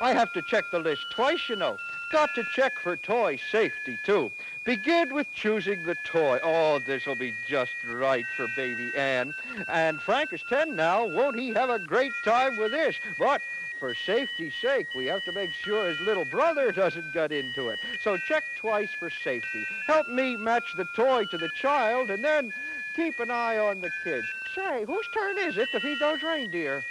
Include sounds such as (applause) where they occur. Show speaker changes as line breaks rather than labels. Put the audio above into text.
I have to check the list twice, you know. Got to check for toy safety, too. Begin with choosing the toy. Oh, this'll be just right for baby Ann. And Frank is 10 now. Won't he have a great time with this? But for safety's sake, we have to make sure his little brother (laughs) doesn't get into it. So check twice for safety. Help me match the toy to the child, and then keep an eye on the kids. Say, whose turn is it to feed those reindeer?